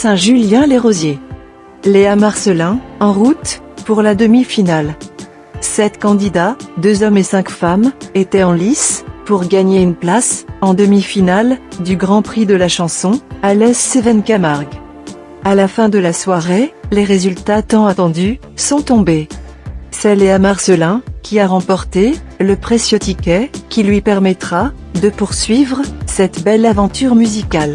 Saint-Julien-les-Rosiers. Léa Marcelin, en route, pour la demi-finale. Sept candidats, deux hommes et cinq femmes, étaient en lice, pour gagner une place, en demi-finale, du Grand Prix de la chanson, à l'Est Seven Camargue. À la fin de la soirée, les résultats tant attendus, sont tombés. C'est Léa Marcelin, qui a remporté, le précieux ticket, qui lui permettra, de poursuivre, cette belle aventure musicale.